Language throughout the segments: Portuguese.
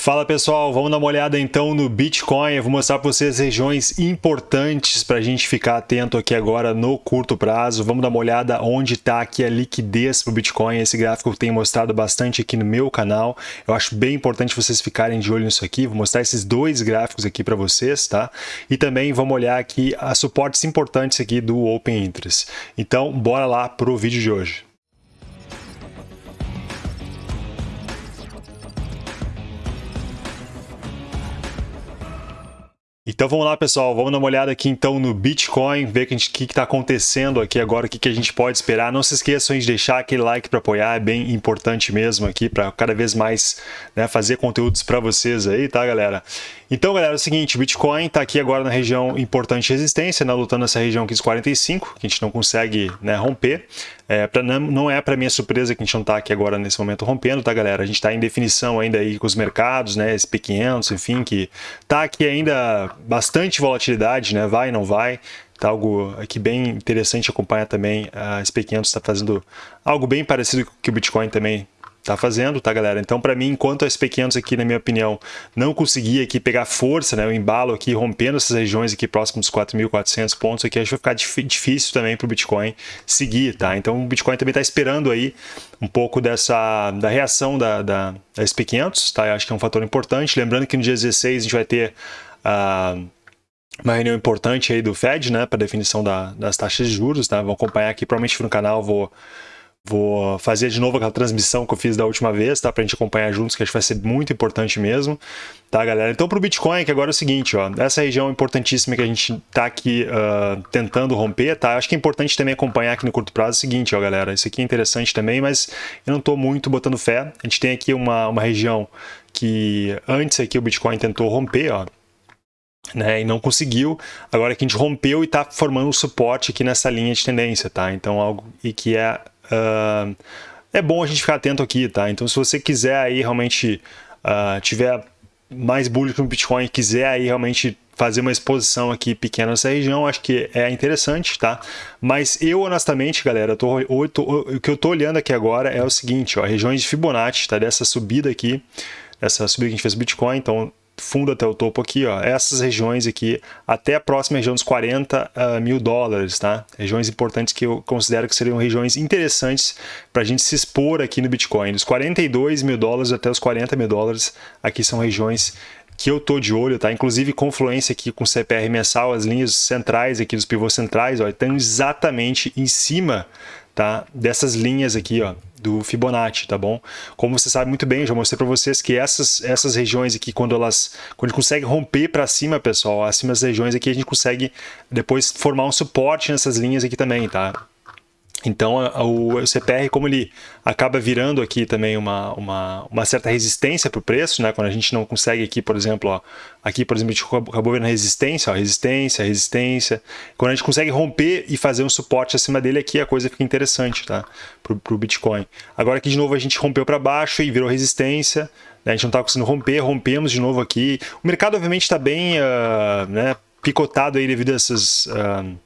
Fala pessoal, vamos dar uma olhada então no Bitcoin. Eu vou mostrar para vocês regiões importantes para a gente ficar atento aqui agora no curto prazo. Vamos dar uma olhada onde está aqui a liquidez para o Bitcoin. Esse gráfico eu tenho mostrado bastante aqui no meu canal. Eu acho bem importante vocês ficarem de olho nisso aqui. Vou mostrar esses dois gráficos aqui para vocês, tá? E também vamos olhar aqui as suportes importantes aqui do Open Interest. Então, bora lá para o vídeo de hoje. Então vamos lá, pessoal, vamos dar uma olhada aqui então no Bitcoin, ver o que está acontecendo aqui agora, o que, que a gente pode esperar. Não se esqueçam de deixar aquele like para apoiar, é bem importante mesmo aqui para cada vez mais né, fazer conteúdos para vocês aí, tá, galera? Então, galera, é o seguinte, o Bitcoin está aqui agora na região importante de resistência, né, lutando nessa região aqui dos 45, que a gente não consegue né, romper. É, pra, não é para minha surpresa que a gente não está aqui agora nesse momento rompendo, tá, galera? A gente está em definição ainda aí com os mercados, né, SP500, enfim, que está aqui ainda bastante volatilidade, né, vai, não vai. Tá algo aqui bem interessante acompanhar também. A SP500 está fazendo algo bem parecido com o que o Bitcoin também tá fazendo, tá, galera? Então, para mim, enquanto a SP500 aqui, na minha opinião, não conseguir aqui pegar força, né, o embalo aqui, rompendo essas regiões aqui próximo dos 4.400 pontos aqui, acho que vai ficar difícil também para o Bitcoin seguir, tá? Então, o Bitcoin também está esperando aí um pouco dessa da reação da, da, da SP500, tá? Eu acho que é um fator importante. Lembrando que no dia 16 a gente vai ter a uma reunião importante aí do Fed, né, para definição da, das taxas de juros, tá? Vão acompanhar aqui, provavelmente no canal vou Vou fazer de novo aquela transmissão que eu fiz da última vez, tá? Pra gente acompanhar juntos, que acho que vai ser muito importante mesmo, tá, galera? Então, pro Bitcoin, que agora é o seguinte, ó, essa região importantíssima que a gente tá aqui uh, tentando romper, tá? Acho que é importante também acompanhar aqui no curto prazo o seguinte, ó, galera, isso aqui é interessante também, mas eu não tô muito botando fé. A gente tem aqui uma, uma região que antes aqui o Bitcoin tentou romper, ó, né, e não conseguiu. Agora que a gente rompeu e está formando um suporte aqui nessa linha de tendência, tá? Então algo e que é uh, é bom a gente ficar atento aqui, tá? Então, se você quiser aí realmente uh, tiver mais bullish no Bitcoin, quiser aí realmente fazer uma exposição aqui pequena nessa região, acho que é interessante, tá? Mas eu, honestamente, galera, tô, eu tô, o que eu tô olhando aqui agora é o seguinte, ó, regiões de Fibonacci, tá? Dessa subida aqui, essa subida que a gente fez Bitcoin, então fundo até o topo aqui, ó, essas regiões aqui, até a próxima região dos 40 uh, ah, mil dólares, tá? Regiões importantes que eu considero que seriam regiões interessantes para a gente se expor aqui no Bitcoin. Dos 42 mil dólares até os 40 mil dólares, aqui são regiões que eu tô de olho, tá? Inclusive confluência aqui com CPR mensal, as linhas centrais aqui dos pivôs centrais, ó, estão exatamente em cima, tá? Dessas linhas aqui, ó, do Fibonacci, tá bom? Como você sabe muito bem, já mostrei para vocês que essas, essas regiões aqui, quando elas quando consegue romper para cima, pessoal, acima das regiões aqui, a gente consegue depois formar um suporte nessas linhas aqui também, tá? Então, o CPR, como ele acaba virando aqui também uma, uma, uma certa resistência para o preço, né? quando a gente não consegue aqui, por exemplo, ó, aqui, por exemplo, a gente acabou vendo resistência, ó, resistência, resistência. Quando a gente consegue romper e fazer um suporte acima dele aqui, a coisa fica interessante tá? para o Bitcoin. Agora aqui, de novo, a gente rompeu para baixo e virou resistência, né? a gente não está conseguindo romper, rompemos de novo aqui. O mercado, obviamente, está bem uh, né, picotado aí devido a essas... Uh,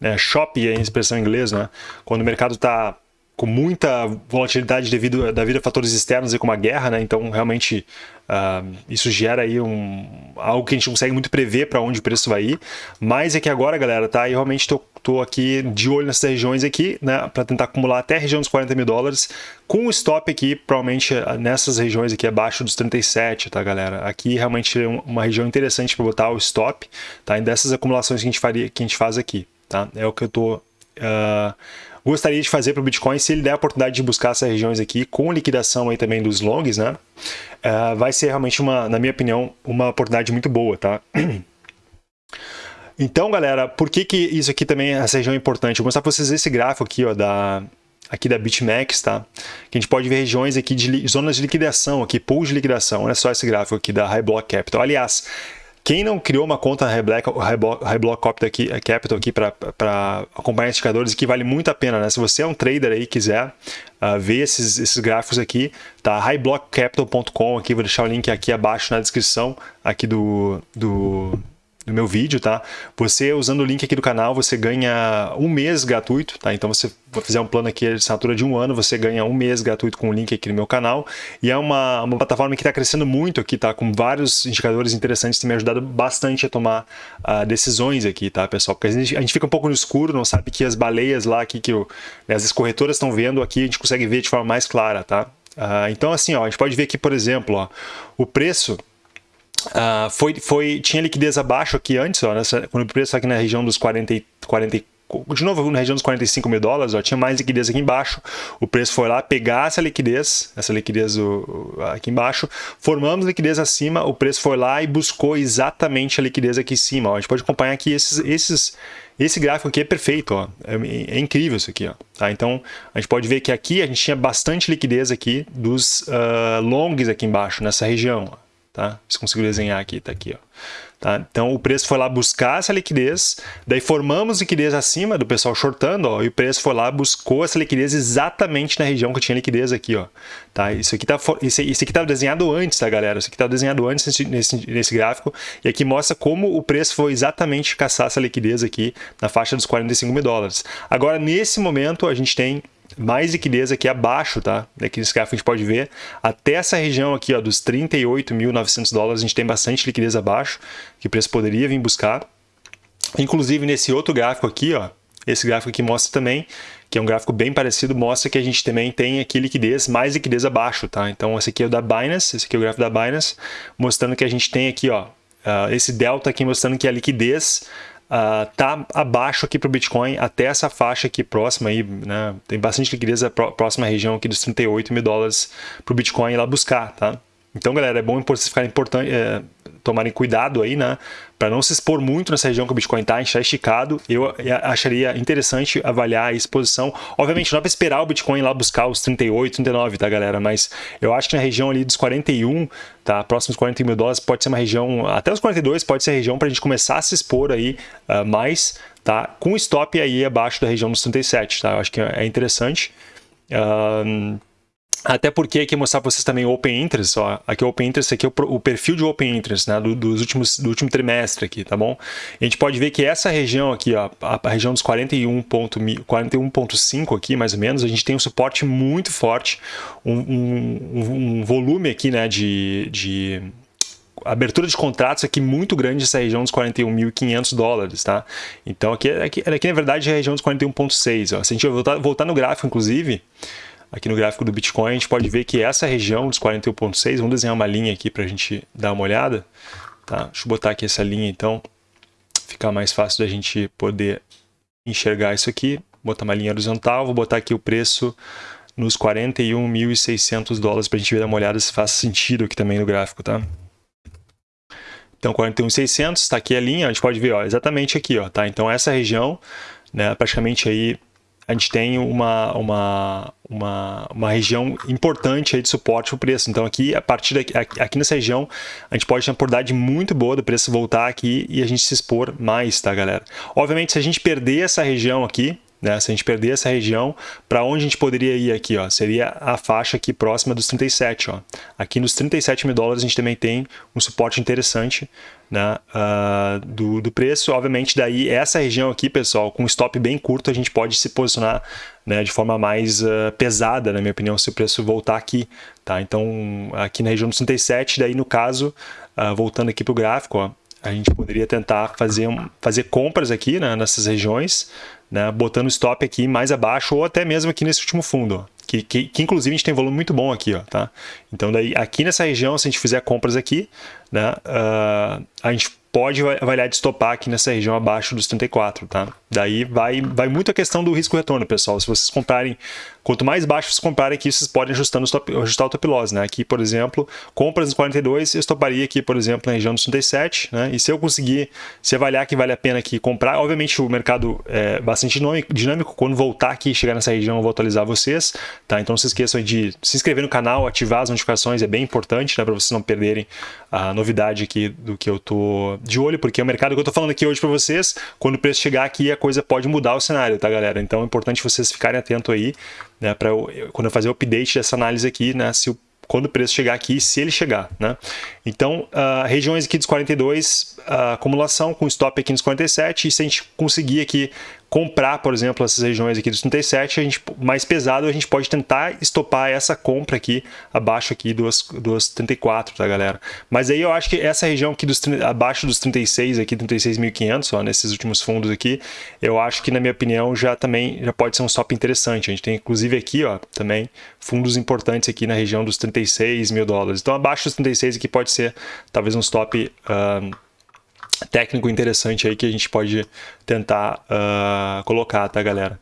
né, shop é a expressão em inglês, né? Quando o mercado está com muita volatilidade devido, devido a fatores externos e como a guerra, né? Então, realmente, uh, isso gera aí um, algo que a gente consegue muito prever para onde o preço vai ir. Mas é que agora, galera, tá? Eu realmente tô, tô aqui de olho nessas regiões aqui, né? Para tentar acumular até a região dos 40 mil dólares, com o stop aqui, provavelmente nessas regiões aqui abaixo dos 37, tá, galera? Aqui realmente é uma região interessante para botar o stop, tá? E dessas acumulações que a gente, faria, que a gente faz aqui. Tá? É o que eu tô, uh, gostaria de fazer para o Bitcoin se ele der a oportunidade de buscar essas regiões aqui com liquidação aí também dos longs, né? Uh, vai ser realmente, uma, na minha opinião, uma oportunidade muito boa, tá? Então, galera, por que, que isso aqui também, essa região é importante? Vou mostrar para vocês esse gráfico aqui, ó, da, aqui da BitMEX, tá? Que a gente pode ver regiões aqui de zonas de liquidação, aqui, pools de liquidação. Olha só esse gráfico aqui da High Block Capital. Aliás, quem não criou uma conta Capital aqui, Capital aqui para acompanhar indicadores, que vale muito a pena, né? Se você é um trader aí e quiser uh, ver esses, esses gráficos aqui, tá? highblockcapital.com aqui, vou deixar o link aqui abaixo na descrição aqui do, do, do meu vídeo, tá? Você, usando o link aqui do canal, você ganha um mês gratuito, tá? Então, você fizer um plano aqui de assinatura de um ano, você ganha um mês gratuito com o link aqui no meu canal. E é uma, uma plataforma que está crescendo muito aqui, tá? Com vários indicadores interessantes, tem me ajudado bastante a tomar uh, decisões aqui, tá, pessoal? Porque a gente, a gente, fica um pouco no escuro, não sabe que as baleias lá, aqui, que né, as corretoras estão vendo aqui, a gente consegue ver de forma mais clara, tá? Uh, então, assim, ó, a gente pode ver aqui, por exemplo, ó, o preço Uh, foi, foi, tinha liquidez abaixo aqui antes, ó, nessa, quando o preço aqui na região dos 40, 40, de novo na região dos 45 mil dólares, ó, tinha mais liquidez aqui embaixo, o preço foi lá pegar essa liquidez, essa liquidez aqui embaixo, formamos liquidez acima, o preço foi lá e buscou exatamente a liquidez aqui em cima, ó. a gente pode acompanhar aqui esses, esses esse gráfico aqui é perfeito, ó. É, é, incrível isso aqui. Ó. Tá? Então, a gente pode ver que aqui a gente tinha bastante liquidez aqui dos uh, longs aqui embaixo, nessa região. Ó tá? Se consigo desenhar aqui, tá aqui, ó. Tá? Então o preço foi lá buscar essa liquidez, daí formamos liquidez acima do pessoal shortando, ó, e o preço foi lá buscou essa liquidez exatamente na região que tinha liquidez aqui, ó. Tá? Isso aqui tá isso, isso aqui estava desenhado antes, tá, galera? Isso aqui estava desenhado antes nesse, nesse, nesse gráfico, e aqui mostra como o preço foi exatamente caçar essa liquidez aqui na faixa dos 45 mil dólares. Agora, nesse momento, a gente tem mais liquidez aqui abaixo, tá? Aqui nesse gráfico a gente pode ver, até essa região aqui, ó, dos 38.900 dólares, a gente tem bastante liquidez abaixo, que o preço poderia vir buscar. Inclusive nesse outro gráfico aqui, ó, esse gráfico aqui mostra também, que é um gráfico bem parecido, mostra que a gente também tem aqui liquidez, mais liquidez abaixo, tá? Então esse aqui é o da Binance, esse aqui é o gráfico da Binance, mostrando que a gente tem aqui, ó, uh, esse delta aqui mostrando que a liquidez uh, tá abaixo aqui para o Bitcoin, até essa faixa aqui próxima, aí, né? tem bastante liquidez a próxima região aqui dos 38 mil dólares para o Bitcoin ir lá buscar, tá? Então, galera, é bom vocês ficarem importante, é, tomarem cuidado aí, né? Para não se expor muito nessa região que o Bitcoin está, está esticado, eu acharia interessante avaliar a exposição. Obviamente, não é para esperar o Bitcoin lá buscar os 38, 39, tá, galera? Mas eu acho que na região ali dos 41, tá? Próximos 40 mil dólares, pode ser uma região, até os 42 pode ser região para a gente começar a se expor aí uh, mais, tá? Com stop aí abaixo da região dos 37, tá? Eu acho que é interessante. Uh, até porque aqui mostrar para vocês também o Open Interest, ó, aqui o Open Interest, aqui é o, o perfil de Open Interest, né, do, dos últimos, do último trimestre aqui, tá bom? A gente pode ver que essa região aqui, ó, a, a região dos 41.5 41 aqui, mais ou menos, a gente tem um suporte muito forte, um, um, um volume aqui, né, de, de abertura de contratos aqui muito grande essa região dos 41.500 dólares, tá? Então aqui, aqui, aqui na verdade é a região dos 41.6, ó. Se a gente voltar, voltar no gráfico, inclusive, aqui no gráfico do Bitcoin, a gente pode ver que essa região dos 41.6, vamos desenhar uma linha aqui para a gente dar uma olhada. Tá? Deixa eu botar aqui essa linha então, ficar mais fácil da gente poder enxergar isso aqui. Botar uma linha horizontal, vou botar aqui o preço nos 41.600 dólares para a gente ver uma olhada se faz sentido aqui também no gráfico, tá? Então 41.600, está aqui a linha, a gente pode ver ó, exatamente aqui, ó, tá? Então essa região, né, praticamente aí a gente tem uma, uma, uma, uma região importante aí de suporte para o preço. Então aqui, a partir daqui, aqui nessa região, a gente pode ter uma oportunidade muito boa do preço voltar aqui e a gente se expor mais, tá galera? Obviamente, se a gente perder essa região aqui, né? Se a gente perder essa região, para onde a gente poderia ir aqui? Ó? Seria a faixa aqui próxima dos 37. Ó. Aqui nos 37 mil dólares a gente também tem um suporte interessante né? Uh, do, do preço. Obviamente, daí essa região aqui, pessoal, com stop bem curto, a gente pode se posicionar né, de forma mais uh, pesada, na minha opinião, se o preço voltar aqui. Tá? Então, aqui na região dos 37, daí no caso, uh, voltando aqui para o gráfico, ó, a gente poderia tentar fazer, fazer compras aqui né, nessas regiões, né, botando stop aqui mais abaixo ou até mesmo aqui nesse último fundo, que, que, que, inclusive a gente tem volume muito bom aqui, ó, tá? Então daí aqui nessa região, se a gente fizer compras aqui, né, uh, a gente pode avaliar de estopar aqui nessa região abaixo dos 34, tá? Daí vai, vai muito a questão do risco retorno, pessoal. Se vocês comprarem, quanto mais baixo vocês comprarem aqui, vocês podem ajustando o ajustar o top loss, né? Aqui, por exemplo, compras nos 42, eu estoparia aqui, por exemplo, na região dos 37, né? E se eu conseguir, se avaliar que vale a pena aqui comprar, obviamente o mercado é bastante dinâmico, quando voltar aqui, chegar nessa região, eu vou atualizar vocês, tá? Então não se esqueçam de se inscrever no canal, ativar as notificações, é bem importante, né? Para vocês não perderem a novidade aqui do que eu tô de olho, porque o mercado que eu tô falando aqui hoje para vocês, quando o preço chegar aqui, coisa pode mudar o cenário, tá, galera? Então é importante vocês ficarem atentos aí, né, para quando eu fazer o update dessa análise aqui, né, se o quando o preço chegar aqui, se ele chegar, né? Então, uh, regiões aqui dos 42, uh, acumulação com stop aqui nos 47, e se a gente conseguir aqui comprar, por exemplo, essas regiões aqui dos 37, a gente, mais pesado, a gente pode tentar estopar essa compra aqui, abaixo aqui dos, dos 34, tá, galera? Mas aí eu acho que essa região aqui dos, abaixo dos 36, aqui 36.500, ó, nesses últimos fundos aqui, eu acho que, na minha opinião, já também já pode ser um stop interessante. A gente tem, inclusive, aqui, ó, também fundos importantes aqui na região dos 36 mil dólares. Então, abaixo dos 36 aqui pode ser, talvez, um stop... Uh, técnico interessante aí que a gente pode tentar uh, colocar, tá, galera?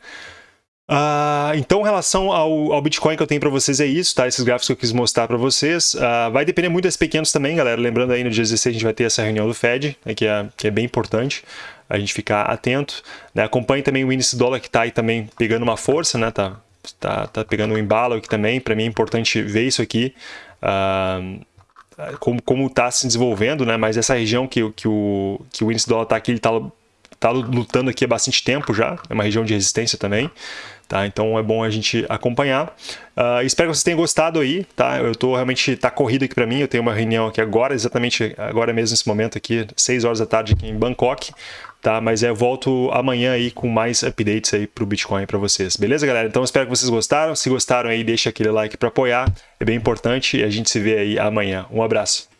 Uh, então, em relação ao, ao, Bitcoin que eu tenho para vocês é isso, tá? Esses gráficos que eu quis mostrar para vocês. Uh, vai depender muito das pequenos também, galera. Lembrando aí, no dia 16 a gente vai ter essa reunião do Fed, né, que, é, que é bem importante a gente ficar atento. Né? Acompanhe também o índice dólar que está aí também pegando uma força, né? Tá, tá, tá pegando um embalo aqui também. Para mim é importante ver isso aqui. Uh, como como está se desenvolvendo, né? Mas essa região que, que o que o índice dólar está aqui, ele está tá lutando aqui há bastante tempo já. É uma região de resistência também. Tá, então é bom a gente acompanhar. Uh, espero que vocês tenham gostado aí, tá? Eu tô realmente tá corrido aqui para mim. Eu tenho uma reunião aqui agora, exatamente agora mesmo nesse momento aqui, 6 horas da tarde aqui em Bangkok, tá? Mas eu volto amanhã aí com mais updates aí pro Bitcoin para vocês. Beleza, galera? Então espero que vocês gostaram. Se gostaram aí, deixa aquele like para apoiar. É bem importante e a gente se vê aí amanhã. Um abraço.